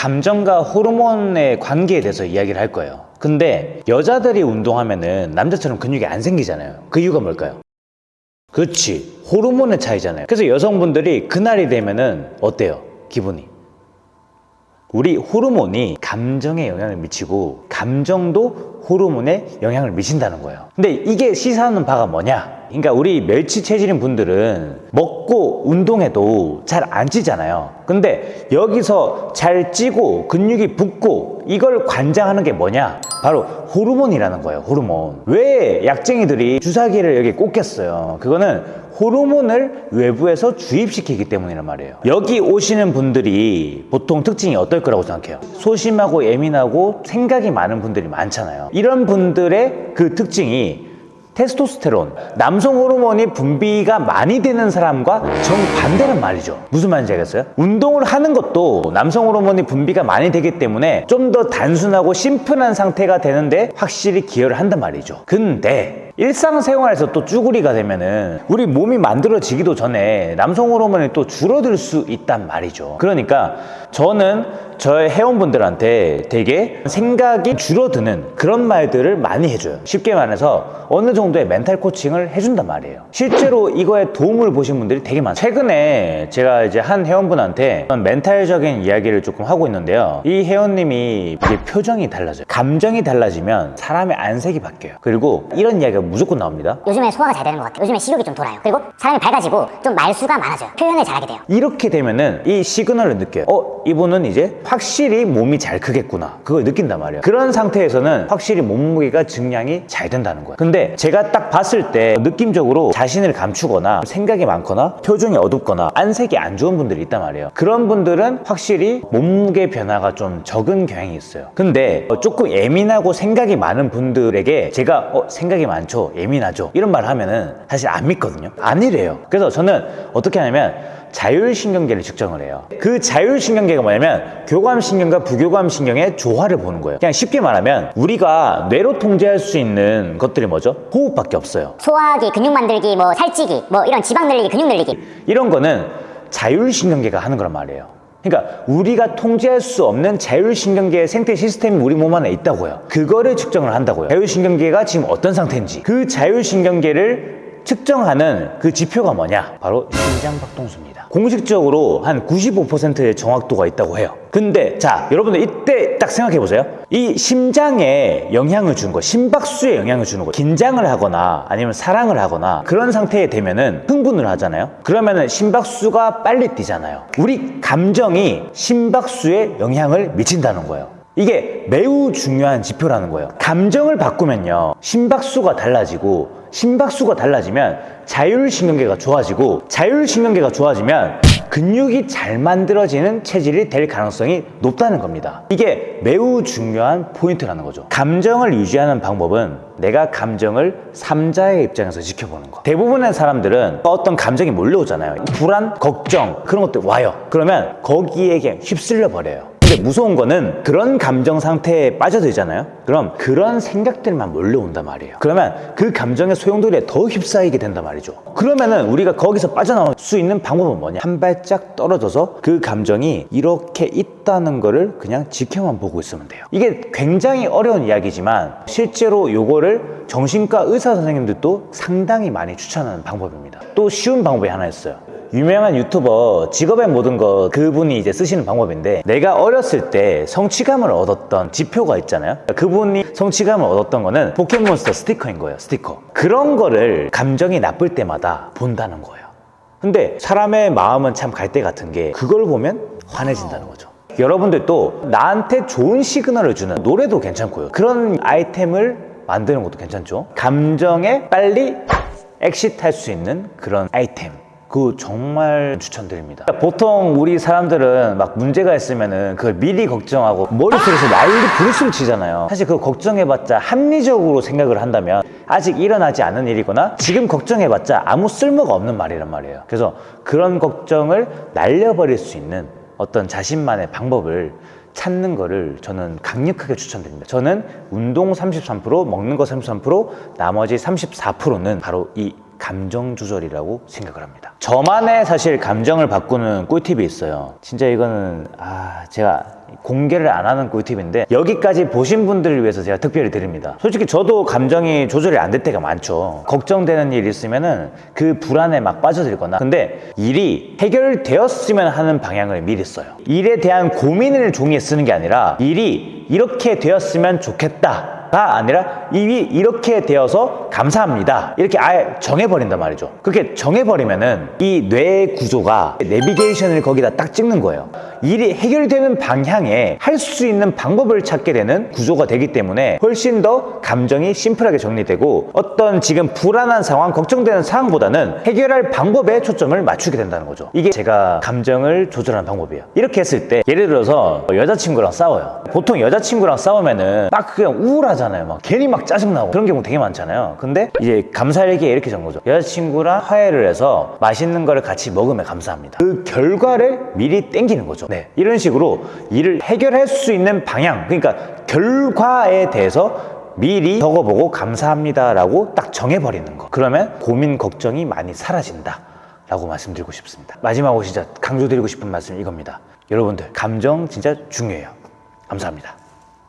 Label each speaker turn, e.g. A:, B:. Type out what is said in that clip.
A: 감정과 호르몬의 관계에 대해서 이야기를 할 거예요. 근데 여자들이 운동하면은 남자처럼 근육이 안 생기잖아요. 그 이유가 뭘까요? 그렇지. 호르몬의 차이잖아요. 그래서 여성분들이 그날이 되면은 어때요? 기분이. 우리 호르몬이 감정에 영향을 미치고 감정도 호르몬에 영향을 미친다는 거예요. 근데 이게 시사하는 바가 뭐냐? 그러니까 우리 멸치 체질인 분들은 먹고 운동해도 잘 안 찌잖아요. 근데 여기서 잘 찌고 근육이 붙고 이걸 관장하는 게 뭐냐? 바로 호르몬이라는 거예요. 호르몬. 왜 약쟁이들이 주사기를 여기 꽂겠어요? 그거는 호르몬을 외부에서 주입시키기 때문이란 말이에요. 여기 오시는 분들이 보통 특징이 어떨 거라고 생각해요? 소심하고 예민하고 생각이 많은 분들이 많잖아요. 이런 분들의 그 특징이 테스토스테론, 남성 호르몬이 분비가 많이 되는 사람과 정반대란 말이죠. 무슨 말인지 알겠어요? 운동을 하는 것도 남성 호르몬이 분비가 많이 되기 때문에 좀 더 단순하고 심플한 상태가 되는데 확실히 기여를 한단 말이죠. 근데 일상생활에서 또 쭈구리가 되면은 우리 몸이 만들어지기도 전에 남성 호르몬이 또 줄어들 수 있단 말이죠. 그러니까 저는 저의 회원분들한테 되게 생각이 줄어드는 그런 말들을 많이 해줘요. 쉽게 말해서 어느 정도의 멘탈 코칭을 해준단 말이에요. 실제로 이거에 도움을 보신 분들이 되게 많아요. 최근에 제가 이제 한 회원분한테 멘탈적인 이야기를 조금 하고 있는데요. 이 회원님이 이게 표정이 달라져요. 감정이 달라지면 사람의 안색이 바뀌어요. 그리고 이런 이야기가 무조건 나옵니다.
B: 요즘에 소화가 잘 되는 것 같아요. 요즘에 식욕이 좀 돌아요. 그리고 사람이 밝아지고 좀 말수가 많아져요. 표현을 잘하게 돼요.
A: 이렇게 되면은 이 시그널을 느껴요. 어, 이분은 이제 확실히 몸이 잘 크겠구나. 그걸 느낀단 말이에요. 그런 상태에서는 확실히 몸무게가 증량이 잘 된다는 거예요. 근데 제가 딱 봤을 때 느낌적으로 자신을 감추거나 생각이 많거나 표정이 어둡거나 안색이 안 좋은 분들이 있단 말이에요. 그런 분들은 확실히 몸무게 변화가 좀 적은 경향이 있어요. 근데 조금 예민하고 생각이 많은 분들에게 제가 어, 생각이 많죠? 예민하죠? 이런 말 하면은 사실 안 믿거든요. 아니래요. 그래서 저는 어떻게 하냐면 자율신경계를 측정을 해요. 그 자율신경계가 뭐냐면 교감신경과 부교감신경의 조화를 보는 거예요. 그냥 쉽게 말하면 우리가 뇌로 통제할 수 있는 것들이 뭐죠? 호흡밖에 없어요.
B: 소화하기, 근육 만들기, 뭐 살찌기, 뭐 이런 지방 늘리기, 근육 늘리기.
A: 이런 거는 자율신경계가 하는 거란 말이에요. 그러니까 우리가 통제할 수 없는 자율신경계의 생태 시스템이 우리 몸 안에 있다고요. 그거를 측정을 한다고요. 자율신경계가 지금 어떤 상태인지 그 자율신경계를 측정하는 그 지표가 뭐냐? 바로 심장박동수입니다. 공식적으로 한 95%의 정확도가 있다고 해요. 근데 자, 여러분들 이때 딱 생각해 보세요. 이 심장에 영향을 주는 거, 심박수에 영향을 주는 거, 긴장을 하거나 아니면 사랑을 하거나 그런 상태에 되면은 흥분을 하잖아요. 그러면은 심박수가 빨리 뛰잖아요. 우리 감정이 심박수에 영향을 미친다는 거예요. 이게 매우 중요한 지표라는 거예요. 감정을 바꾸면요. 심박수가 달라지고 심박수가 달라지면 자율신경계가 좋아지고 자율신경계가 좋아지면 근육이 잘 만들어지는 체질이 될 가능성이 높다는 겁니다. 이게 매우 중요한 포인트라는 거죠. 감정을 유지하는 방법은 내가 감정을 삼자의 입장에서 지켜보는 거. 대부분의 사람들은 어떤 감정이 몰려오잖아요. 불안, 걱정 그런 것들 와요. 그러면 거기에 그냥 휩쓸려 버려요. 근데 무서운 거는 그런 감정 상태에 빠져들잖아요. 그럼 그런 생각들만 몰려온단 말이에요. 그러면 그 감정의 소용돌이에 더 휩싸이게 된단 말이죠. 그러면은 우리가 거기서 빠져나올 수 있는 방법은 뭐냐? 한 발짝 떨어져서 그 감정이 이렇게 있다는 거를 그냥 지켜만 보고 있으면 돼요. 이게 굉장히 어려운 이야기지만 실제로 요거를 정신과 의사 선생님들도 상당히 많이 추천하는 방법입니다. 또 쉬운 방법이 하나 있어요. 유명한 유튜버 직업의 모든 것 그분이 이제 쓰시는 방법인데 내가 어렸을 때 성취감을 얻었던 지표가 있잖아요? 그분이 성취감을 얻었던 거는 포켓몬스터 스티커인 거예요 스티커. 그런 거를 감정이 나쁠 때마다 본다는 거예요. 근데 사람의 마음은 참 갈대 같은 게 그걸 보면 환해진다는 거죠. 여러분들도 나한테 좋은 시그널을 주는 노래도 괜찮고요. 그런 아이템을 만드는 것도 괜찮죠? 감정에 빨리 엑시트할 수 있는 그런 아이템 그 정말 추천드립니다. 보통 우리 사람들은 막 문제가 있으면은 그걸 미리 걱정하고 머릿속에서 난리 부르스를 치잖아요. 사실 그거 걱정해봤자 합리적으로 생각을 한다면 아직 일어나지 않은 일이거나 지금 걱정해봤자 아무 쓸모가 없는 말이란 말이에요. 그래서 그런 걱정을 날려버릴 수 있는 어떤 자신만의 방법을 찾는 거를 저는 강력하게 추천드립니다. 저는 운동 33%, 먹는 거 33%, 나머지 34%는 바로 이 감정 조절이라고 생각을 합니다. 저만의 사실 감정을 바꾸는 꿀팁이 있어요. 진짜 이거는 아 제가 공개를 안 하는 꿀팁인데 여기까지 보신 분들을 위해서 제가 특별히 드립니다. 솔직히 저도 감정이 조절이 안 될 때가 많죠. 걱정되는 일 있으면 은 그 불안에 막 빠져들거나 근데 일이 해결되었으면 하는 방향을 미리 써요. 일에 대한 고민을 종이에 쓰는 게 아니라 일이 이렇게 되었으면 좋겠다. 가 아니라 이미 이렇게 되어서 감사합니다. 이렇게 아예 정해버린단 말이죠. 그렇게 정해버리면은 이 뇌 구조가 내비게이션을 거기다 딱 찍는 거예요. 일이 해결되는 방향에 할 수 있는 방법을 찾게 되는 구조가 되기 때문에 훨씬 더 감정이 심플하게 정리되고 어떤 지금 불안한 상황, 걱정되는 상황보다는 해결할 방법에 초점을 맞추게 된다는 거죠. 이게 제가 감정을 조절하는 방법이에요. 이렇게 했을 때 예를 들어서 여자친구랑 싸워요. 보통 여자친구랑 싸우면은 막 그냥 우울하잖아요. 막 괜히 막 짜증나고 그런 경우 되게 많잖아요. 근데 이제 감사일기에 이렇게 적은 거죠. 여자친구랑 화해를 해서 맛있는 거를 같이 먹으면 감사합니다. 그 결과를 미리 땡기는 거죠. 네. 이런 식으로 일을 해결할 수 있는 방향, 그러니까 결과에 대해서 미리 적어보고 감사합니다 라고 딱 정해버리는 거. 그러면 고민, 걱정이 많이 사라진다. 라고 말씀드리고 싶습니다. 마지막으로 진짜 강조드리고 싶은 말씀 이겁니다. 여러분들, 감정 진짜 중요해요. 감사합니다.